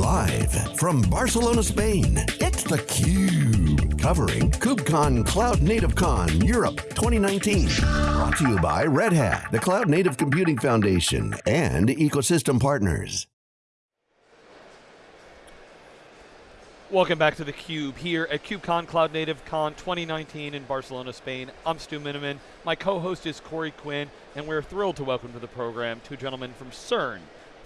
Live from Barcelona, Spain, it's theCUBE. Covering KubeCon Cloud Native Con Europe 2019. Brought to you by Red Hat, the Cloud Native Computing Foundation, and ecosystem partners. Welcome back to theCUBE here at KubeCon Cloud Native Con 2019 in Barcelona, Spain. I'm Stu Miniman. My co-host is Corey Quinn, and we're thrilled to welcome to the program two gentlemen from CERN.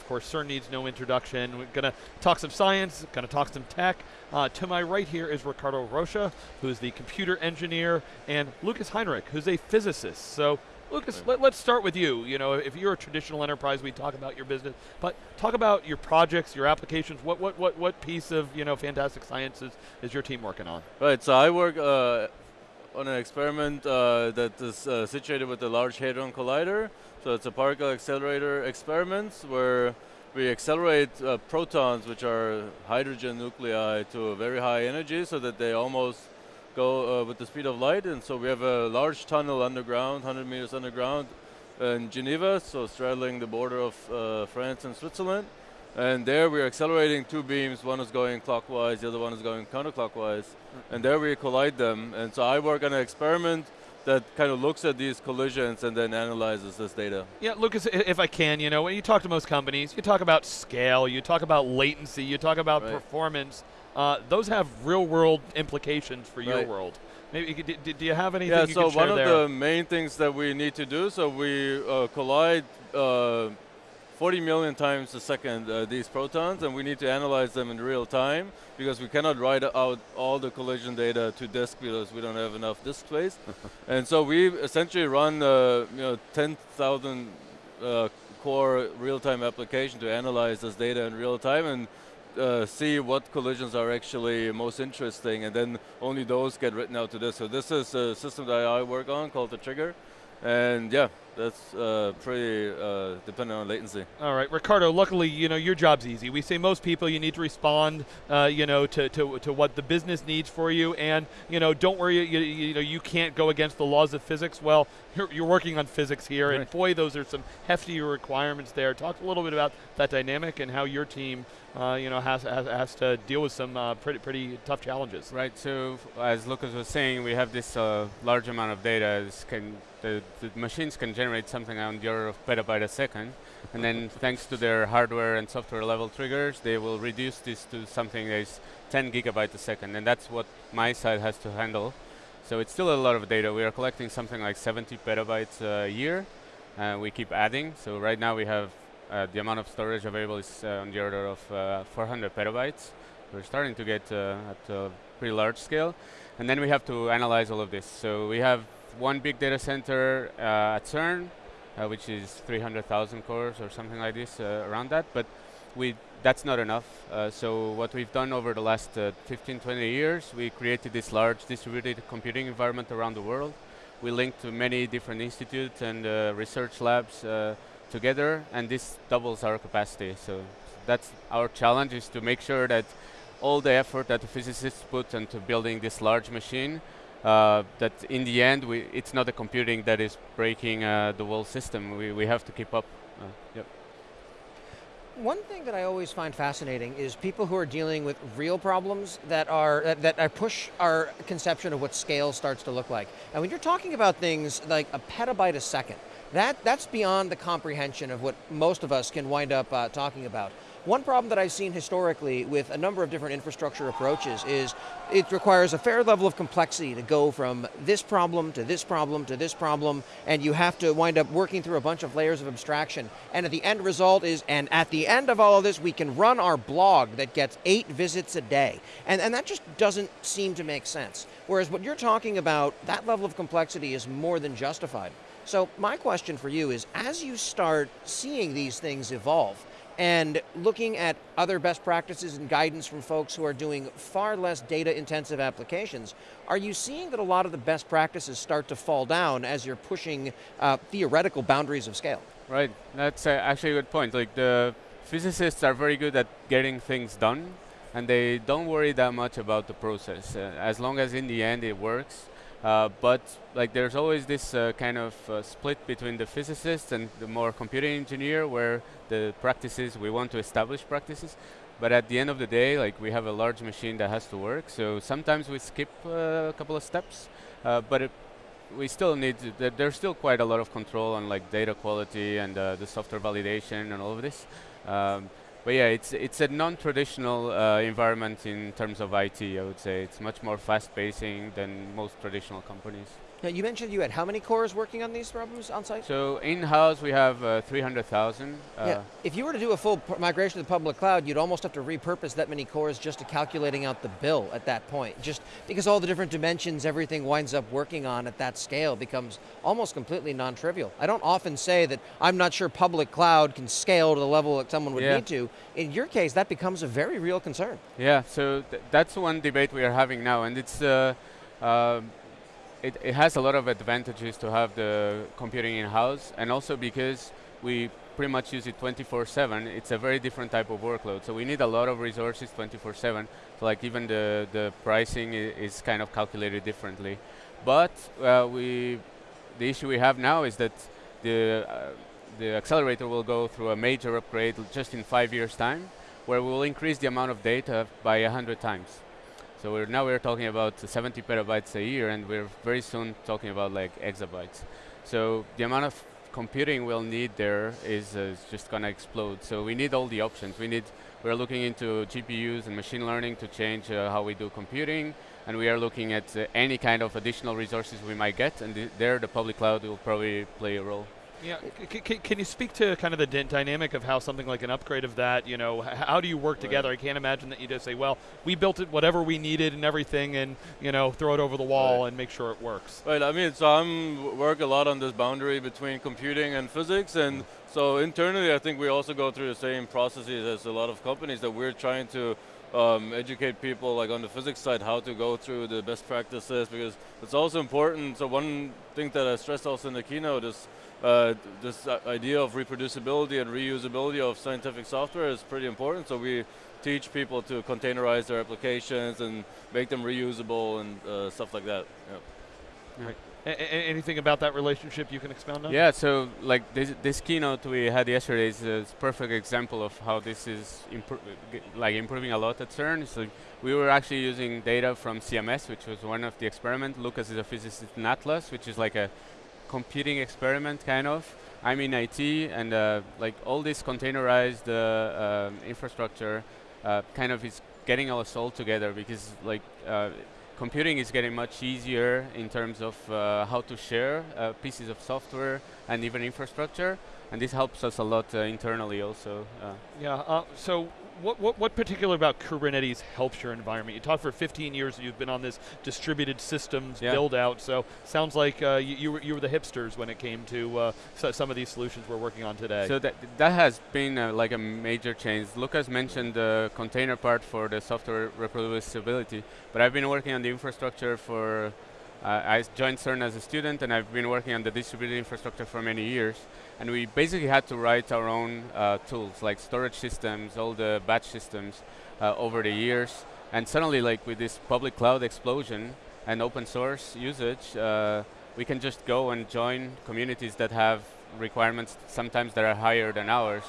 Of course, CERN needs no introduction. We're going to talk some science, going to talk some tech. Uh, to my right here is Ricardo Rocha, who's the computer engineer, and Lucas Heinrich, who's a physicist. So Lucas, let, us start with you. You know, if you're a traditional enterprise, we talk about your business, but talk about your projects, your applications. What what what what piece of you know fantastic sciences is your team working on? Right. So I work uh, on an experiment uh, that is uh, situated with the Large Hadron Collider. So it's a particle accelerator experiment where we accelerate uh, protons, which are hydrogen nuclei, to a very high energy so that they almost go uh, with the speed of light. And so we have a large tunnel underground, 100 meters underground in Geneva, so straddling the border of uh, France and Switzerland. And there we're accelerating two beams, one is going clockwise, the other one is going counterclockwise. And there we collide them. And so I work on an experiment that kind of looks at these collisions and then analyzes this data. Yeah, Lucas, if I can, you know, when you talk to most companies, you talk about scale, you talk about latency, you talk about right. performance. Uh, those have real world implications for right. your world. Maybe do, do you have anything yeah, you so one of there? the main things that we need to do, so we uh, collide uh, 40 million times a second uh, these protons and we need to analyze them in real time because we cannot write out all the collision data to disk because we don't have enough disk space. and so we essentially run uh, you know 10,000 uh, core real-time application to analyze this data in real time and uh, see what collisions are actually most interesting and then only those get written out to this. So this is a system that I work on called the Trigger. And yeah, that's uh, pretty uh, dependent on latency. All right, Ricardo. Luckily, you know your job's easy. We say most people you need to respond, uh, you know, to, to, to what the business needs for you, and you know, don't worry. You, you know, you can't go against the laws of physics. Well, you're, you're working on physics here, right. and boy, those are some hefty requirements there. Talk a little bit about that dynamic and how your team, uh, you know, has, has, has to deal with some uh, pretty pretty tough challenges. Right. So as Lucas was saying, we have this uh, large amount of data. This can the, the machines can generate something on the order of petabyte a second, and then thanks to their hardware and software level triggers, they will reduce this to something that is 10 gigabyte a second, and that's what my side has to handle. So it's still a lot of data. We are collecting something like 70 petabytes a year. Uh, we keep adding. So right now we have uh, the amount of storage available is uh, on the order of uh, 400 petabytes. We're starting to get uh, at a pretty large scale. And then we have to analyze all of this. So we have one big data center uh, at CERN, uh, which is 300,000 cores or something like this uh, around that, but we that's not enough. Uh, so what we've done over the last uh, 15, 20 years, we created this large distributed computing environment around the world. We linked to many different institutes and research labs together, and this doubles our capacity. So that's our challenge is to make sure that all the effort that the physicists put into building this large machine that in the end, we, it's not the computing that is breaking uh, the whole system. We, we have to keep up. Uh, yep. One thing that I always find fascinating is people who are dealing with real problems that are that, that push our conception of what scale starts to look like. And when you're talking about things like a petabyte a second, that, that's beyond the comprehension of what most of us can wind up uh, talking about. One problem that I've seen historically with a number of different infrastructure approaches is it requires a fair level of complexity to go from this problem to this problem to this problem, and you have to wind up working through a bunch of layers of abstraction. And at the end result is, and at the end of all of this, we can run our blog that gets eight visits a day. And, and that just doesn't seem to make sense. Whereas what you're talking about, that level of complexity is more than justified. So my question for you is, as you start seeing these things evolve, and looking at other best practices and guidance from folks who are doing far less data intensive applications, are you seeing that a lot of the best practices start to fall down as you're pushing uh, theoretical boundaries of scale? Right, that's uh, actually a good point. Like the physicists are very good at getting things done and they don't worry that much about the process. Uh, as long as in the end it works, uh, but like there's always this uh, kind of uh, split between the physicist and the more computing engineer where the practices, we want to establish practices. but at the end of the day, like we have a large machine that has to work. So sometimes we skip uh, a couple of steps, uh, but it, we still need. To, there's still quite a lot of control on like data quality and the software validation and all of this. Um, but yeah, it's it's a non-traditional uh, environment in terms of IT. I would say it's much more fast-pacing than most traditional companies. Now, you mentioned you had how many cores working on these problems on site? So in-house we have uh, 300,000. Uh, yeah. If you were to do a full migration to the public cloud, you'd almost have to repurpose that many cores just to calculating out the bill at that point. Just because all the different dimensions everything winds up working on at that scale becomes almost completely non-trivial. I don't often say that I'm not sure public cloud can scale to the level that someone would yeah. need to. In your case, that becomes a very real concern. Yeah, so th that's one debate we are having now, and it's uh, uh, it, it has a lot of advantages to have the computing in-house, and also because we pretty much use it 24/7. It's a very different type of workload, so we need a lot of resources 24/7. So like even the the pricing is kind of calculated differently. But uh, we, the issue we have now is that the uh, the accelerator will go through a major upgrade just in five years' time, where we will increase the amount of data by 100 times. So we're now we're talking about 70 petabytes a year, and we're very soon talking about like exabytes. So the amount of computing we'll need there is, uh, just going to explode. So we need all the options. We need we're looking into GPUs and machine learning to change uh, how we do computing, and we are looking at uh, any kind of additional resources we might get, and th there the public cloud will probably play a role. Yeah, can you speak to kind of the dynamic of how something like an upgrade of that, you know, how do you work right. together? I can't imagine that you just say, well, we built it whatever we needed and everything and, you know, throw it over the wall right. and make sure it works. Right, I mean, so I'm work a lot on this boundary between computing and physics and mm. so internally I think we also go through the same processes as a lot of companies that we're trying to um, educate people like on the physics side how to go through the best practices because it's also important. So one thing that I stressed also in the keynote is uh, this idea of reproducibility and reusability of scientific software is pretty important. So we teach people to containerize their applications and make them reusable and uh, stuff like that. Yeah. Right. anything about that relationship you can expound on? Yeah, so like this, this keynote we had yesterday is a perfect example of how this is impro like improving a lot at CERN. So we were actually using data from CMS, which was one of the experiments. Lucas is a physicist in Atlas, which is like a computing experiment, kind of. I'm in IT, and uh, like all this containerized uh, um, infrastructure uh, kind of is getting us all together because like uh, computing is getting much easier in terms of uh, how to share pieces of software and even infrastructure, and this helps us a lot internally also. yeah. so what, what, what particular about Kubernetes helps your environment? You talked for 15 years you've been on this distributed systems yeah. build out, so sounds like uh, you, you, were, you were the hipsters when it came to uh, so some of these solutions we're working on today. So that, that has been uh, like a major change. Lucas mentioned the container part for the software reproducibility, but I've been working on the infrastructure for I joined CERN as a student and I've been working on the distributed infrastructure for many years. And we basically had to write our own uh, tools, like storage systems, all the batch systems uh, over the years. And suddenly, like with this public cloud explosion and open source usage, uh, we can just go and join communities that have requirements sometimes that are higher than ours.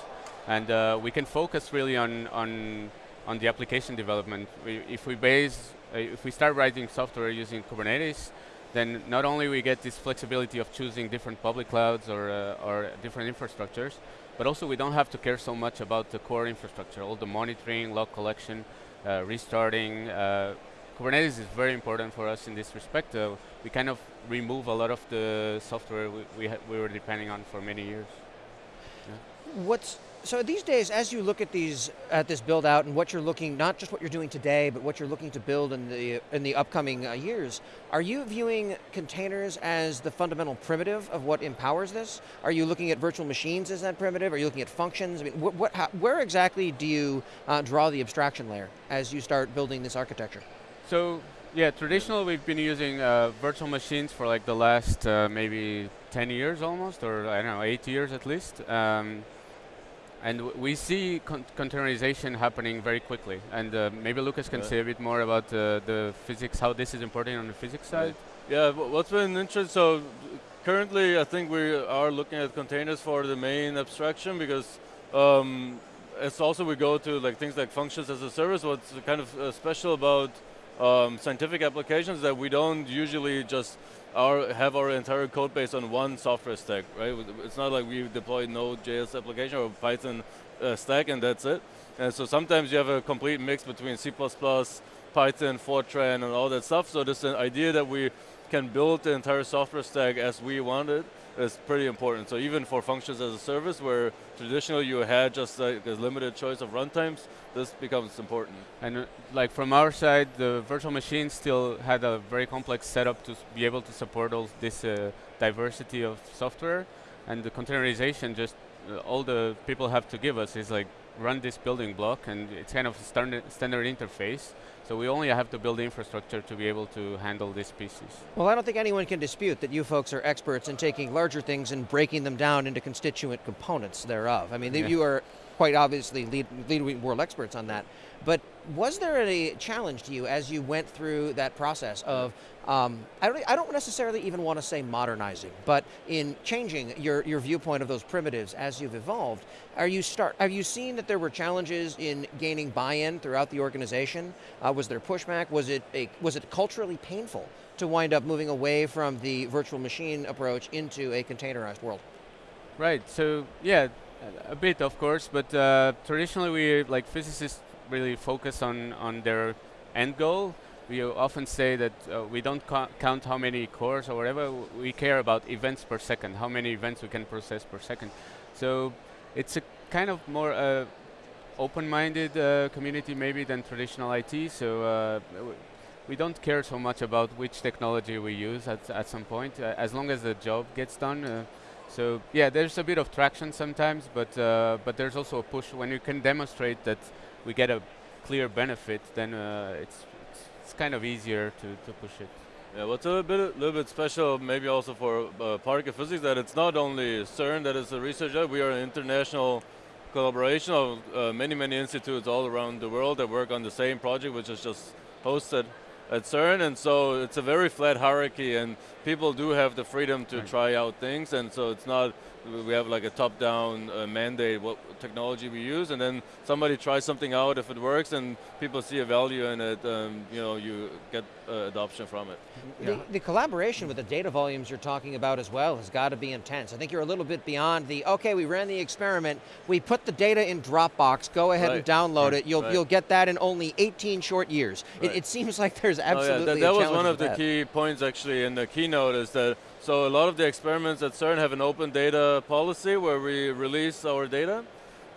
And uh, we can focus really on, on, on the application development. We, if we base, if we start writing software using Kubernetes, then not only we get this flexibility of choosing different public clouds or, uh, or different infrastructures, but also we don't have to care so much about the core infrastructure, all the monitoring, log collection, uh, restarting. Uh, Kubernetes is very important for us in this respect. Uh, we kind of remove a lot of the software we, we, we were depending on for many years. Yeah. What's so these days, as you look at these at this build out and what you're looking, not just what you're doing today, but what you're looking to build in the in the upcoming uh, years, are you viewing containers as the fundamental primitive of what empowers this? Are you looking at virtual machines as that primitive? Are you looking at functions? I mean, what, what how, where exactly do you uh, draw the abstraction layer as you start building this architecture? So yeah, traditionally we've been using uh, virtual machines for like the last uh, maybe 10 years almost, or I don't know, eight years at least. Um, and we see con containerization happening very quickly. And uh, maybe Lucas can say a bit more about uh, the physics, how this is important on the physics side. Yeah, what's been interesting, so currently I think we are looking at containers for the main abstraction because um, as also we go to like things like functions as a service, what's kind of uh, special about um, scientific applications that we don't usually just our, have our entire code base on one software stack, right? It's not like we deploy Node.js application or Python uh, stack and that's it. And so sometimes you have a complete mix between C++, Python, Fortran, and all that stuff. So this idea that we can build the entire software stack as we want it is pretty important. So even for functions as a service, where traditionally you had just like a limited choice of runtimes, this becomes important. And uh, like from our side, the virtual machine still had a very complex setup to be able to support all this uh, diversity of software, and the containerization just uh, all the people have to give us is like run this building block, and it's kind of a standard, standard interface. So we only have to build infrastructure to be able to handle these pieces. Well, I don't think anyone can dispute that you folks are experts in taking larger things and breaking them down into constituent components thereof. I mean, yeah. you are quite obviously lead, lead world experts on that. But was there any challenge to you as you went through that process of, um, I, don't, I don't necessarily even want to say modernizing, but in changing your, your viewpoint of those primitives as you've evolved, are you start, have you seen that there were challenges in gaining buy-in throughout the organization? Uh, was there pushback? Was it, a, was it culturally painful to wind up moving away from the virtual machine approach into a containerized world? Right, so yeah, a bit of course, but uh, traditionally we, like physicists, really focus on, on their end goal. We often say that uh, we don't count how many cores or whatever, we care about events per second, how many events we can process per second. So it's a kind of more uh, open-minded uh, community maybe than traditional IT, so uh, we don't care so much about which technology we use at, at some point, uh, as long as the job gets done. Uh, so yeah, there's a bit of traction sometimes, but but there's also a push when you can demonstrate that we get a clear benefit, then uh, it's, it's, it's kind of easier to to push it. Yeah, what's a bit, little bit special, maybe also for uh, particle physics, that it's not only CERN that is a research lab, we are an international collaboration of uh, many, many institutes all around the world that work on the same project, which is just hosted at CERN, and so it's a very flat hierarchy, and people do have the freedom to right. try out things, and so it's not, we have like a top-down uh, mandate what technology we use, and then somebody tries something out, if it works, and people see a value in it, um, you know, you get uh, adoption from it. The, yeah. the, collaboration with the data volumes you're talking about as well has got to be intense. I think you're a little bit beyond the, okay, we ran the experiment, we put the data in Dropbox, go ahead right. and download right. it, you'll, you'll get that in only 18 short years. It, it, seems like there's absolutely oh, yeah. That, that was one of the that. key points actually in the keynote is that so a lot of the experiments at CERN have an open data policy where we release our data.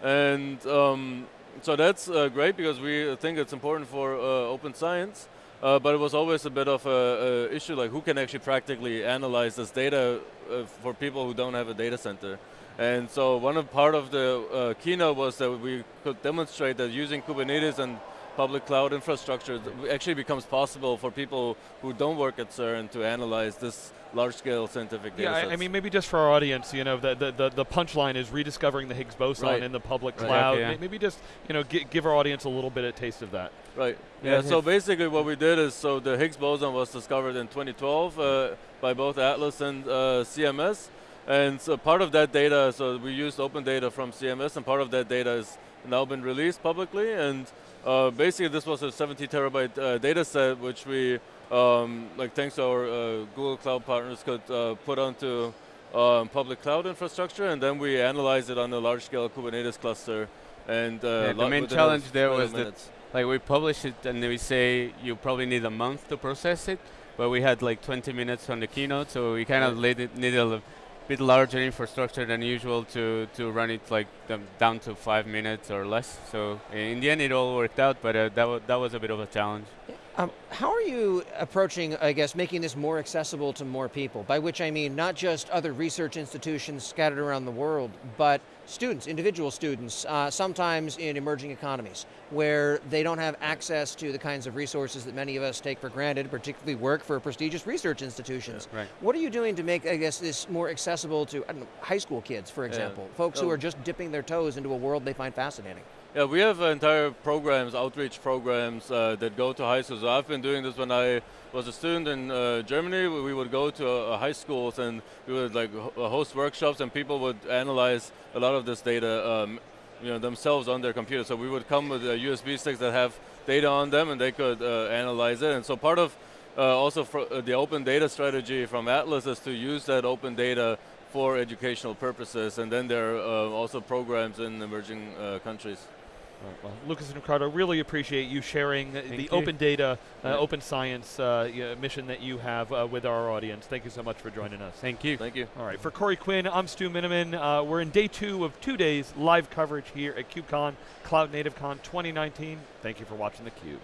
And um, so that's uh, great because we think it's important for uh, open science. Uh, but it was always a bit of a, a, issue like who can actually practically analyze this data uh, for people who don't have a data center. And so one of part of the uh, keynote was that we could demonstrate that using Kubernetes and public cloud infrastructure actually becomes possible for people who don't work at CERN to analyze this large-scale scientific data Yeah, I, I, mean, maybe just for our audience, you know, the, the, the, the punchline is rediscovering the Higgs boson right. in the public right. cloud. Yeah, yeah. Maybe just, you know, give our audience a little bit of taste of that. Right. Yeah, yeah so basically what we did is, so the Higgs boson was discovered in 2012 uh, by both Atlas and uh, CMS. And so part of that data, so we used open data from CMS, and part of that data has now been released publicly. And uh, basically, this was a 70 terabyte uh, data set, which we, um, like thanks to our uh, Google Cloud partners, could uh, put onto um, public cloud infrastructure, and then we analyzed it on a large-scale Kubernetes cluster. And uh, yeah, the main challenge there was minutes. that, like, we publish it, and we say you probably need a month to process it, but we had like 20 minutes on the keynote, so we kind of needed a bit larger infrastructure than usual to, to run it like down to five minutes or less. So in the end, it all worked out, but uh, that, that was a bit of a challenge. Um, how are you approaching, I guess, making this more accessible to more people? By which I mean not just other research institutions scattered around the world, but students, individual students, uh, sometimes in emerging economies, where they don't have access to the kinds of resources that many of us take for granted, particularly work for prestigious research institutions. Yeah, right. What are you doing to make, I guess, this more accessible to know, high school kids, for example, yeah. folks oh. who are just dipping their toes into a world they find fascinating? Yeah, we have entire programs, outreach programs uh, that go to high schools. I've been doing this when I was a student in uh, Germany. We would go to uh, high schools and we would like uh, host workshops and people would analyze a lot of this data. Um, you know, themselves on their computer. So we would come with uh, USB sticks that have data on them, and they could uh, analyze it. And so part of uh, also uh, the open data strategy from Atlas is to use that open data for educational purposes, and then there are uh, also programs in emerging uh, countries. Right, well, Lucas and Ricardo, really appreciate you sharing the you. open data, uh, Yeah. open science uh, yeah, mission that you have uh, with our audience. Thank you so much for joining us. Thank you. Thank you. All right, for Corey Quinn, I'm Stu Miniman. Uh, we're in day two of two days live coverage here at KubeCon, Cloud Native Con 2019. Thank you for watching theCUBE.